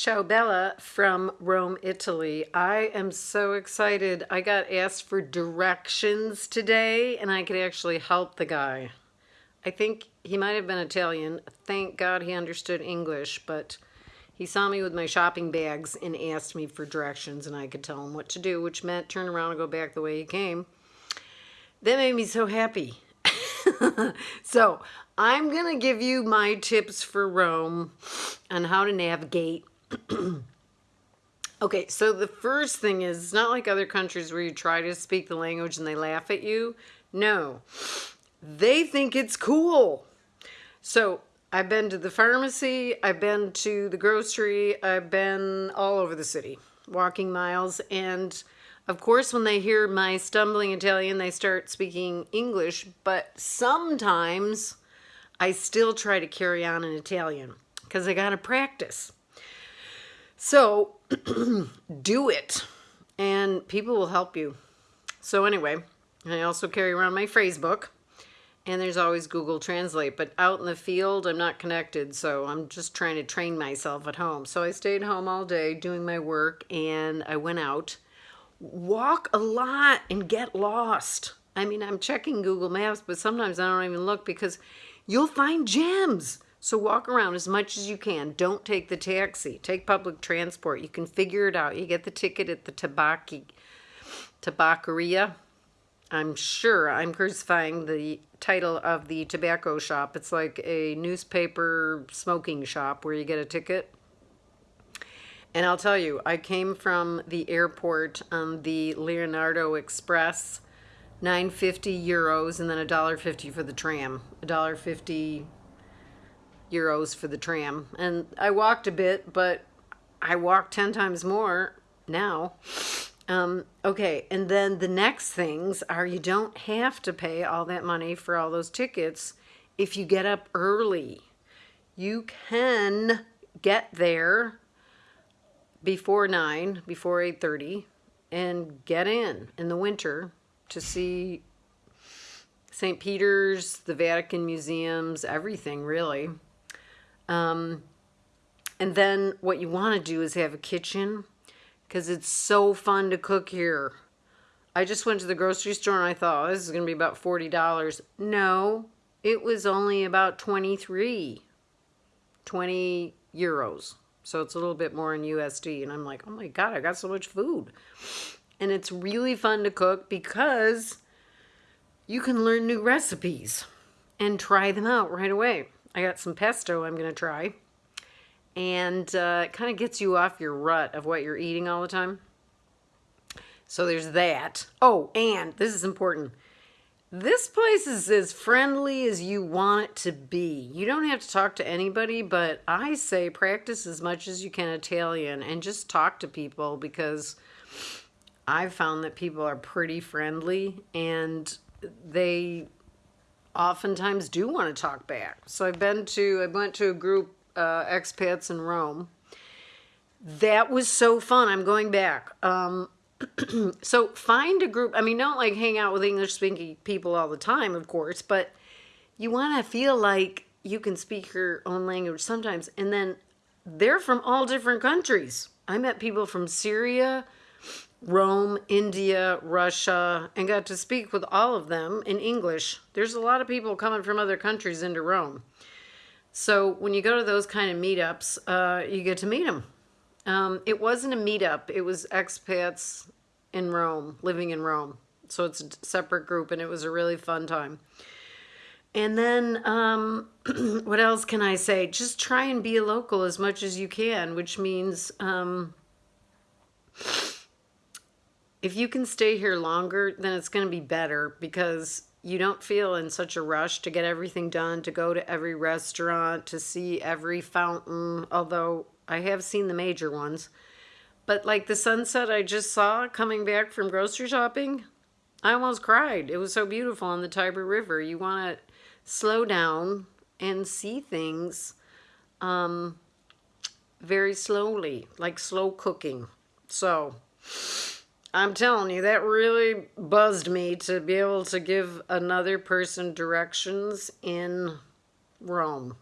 Ciao Bella from Rome, Italy. I am so excited. I got asked for directions today and I could actually help the guy. I think he might have been Italian. Thank God he understood English, but he saw me with my shopping bags and asked me for directions and I could tell him what to do, which meant turn around and go back the way he came. That made me so happy. so I'm going to give you my tips for Rome on how to navigate. okay, so the first thing is it's not like other countries where you try to speak the language and they laugh at you. No, they think it's cool. So I've been to the pharmacy, I've been to the grocery, I've been all over the city, walking miles, and of course, when they hear my stumbling Italian, they start speaking English, but sometimes I still try to carry on in Italian because I got to practice. So do it and people will help you. So anyway, I also carry around my phrase book and there's always Google Translate, but out in the field, I'm not connected. So I'm just trying to train myself at home. So I stayed home all day doing my work and I went out, walk a lot and get lost. I mean, I'm checking Google Maps, but sometimes I don't even look because you'll find gems. So walk around as much as you can. Don't take the taxi. Take public transport. You can figure it out. You get the ticket at the tabaki, tabacaria. I'm sure I'm crucifying the title of the tobacco shop. It's like a newspaper smoking shop where you get a ticket. And I'll tell you, I came from the airport on the Leonardo Express 950 euros and then a dollar fifty for the tram a dollar fifty euros for the tram and i walked a bit but i walked 10 times more now um, okay and then the next things are you don't have to pay all that money for all those tickets if you get up early you can get there before 9 before 8.30 and get in in the winter to see St. Peter's, the Vatican museums, everything really. Um, and then what you want to do is have a kitchen because it's so fun to cook here. I just went to the grocery store and I thought, oh, this is going to be about $40. No, it was only about 23, 20 euros. So it's a little bit more in USD. And I'm like, oh my God, I got so much food and it's really fun to cook because you can learn new recipes and try them out right away. I got some pesto I'm going to try. And uh, it kind of gets you off your rut of what you're eating all the time. So there's that. Oh, and this is important. This place is as friendly as you want it to be. You don't have to talk to anybody, but I say practice as much as you can Italian and just talk to people because I've found that people are pretty friendly and they oftentimes do want to talk back. So I've been to, I went to a group, uh, expats in Rome. That was so fun. I'm going back. Um, so find a group. I mean, don't like hang out with English speaking people all the time, of course, but you want to feel like you can speak your own language sometimes. And then they're from all different countries. I met people from Syria, Rome, India, Russia, and got to speak with all of them in English. There's a lot of people coming from other countries into Rome. So when you go to those kind of meetups, uh, you get to meet them. Um, it wasn't a meetup. It was expats in Rome, living in Rome. So it's a separate group, and it was a really fun time. And then, um, what else can I say? Just try and be a local as much as you can, which means... Um, if you can stay here longer, then it's going to be better because you don't feel in such a rush to get everything done, to go to every restaurant, to see every fountain, although I have seen the major ones. But like the sunset I just saw coming back from grocery shopping, I almost cried. It was so beautiful on the Tiber River. You want to slow down and see things um, very slowly, like slow cooking. So I'm telling you, that really buzzed me to be able to give another person directions in Rome.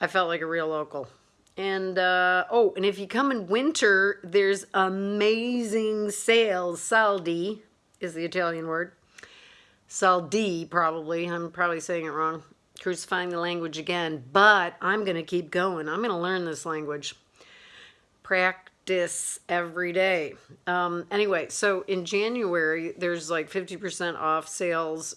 I felt like a real local. And uh, oh, and if you come in winter, there's amazing sales. Saldi is the Italian word. Saldi, probably. I'm probably saying it wrong. Crucifying the language again. But I'm going to keep going. I'm going to learn this language. Practice every day. Um, anyway, so in January, there's like 50% off sales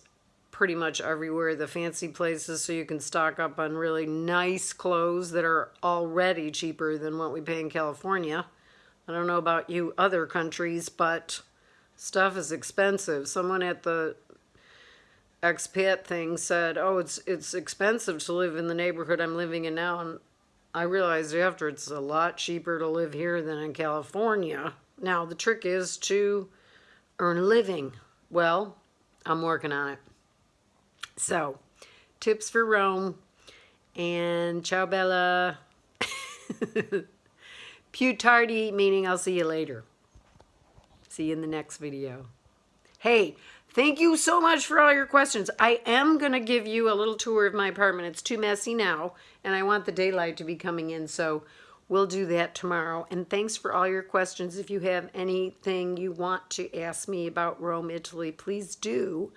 pretty much everywhere, the fancy places, so you can stock up on really nice clothes that are already cheaper than what we pay in California. I don't know about you other countries, but stuff is expensive. Someone at the expat thing said, "Oh, it's it's expensive to live in the neighborhood I'm living in now." And I realized after it's a lot cheaper to live here than in California. Now, the trick is to earn a living. Well, I'm working on it. So, tips for Rome and ciao bella. Tardi, meaning I'll see you later. See you in the next video. Hey, thank you so much for all your questions. I am going to give you a little tour of my apartment. It's too messy now, and I want the daylight to be coming in, so we'll do that tomorrow. And thanks for all your questions. If you have anything you want to ask me about Rome, Italy, please do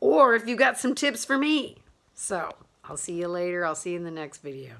or if you got some tips for me. So I'll see you later. I'll see you in the next video.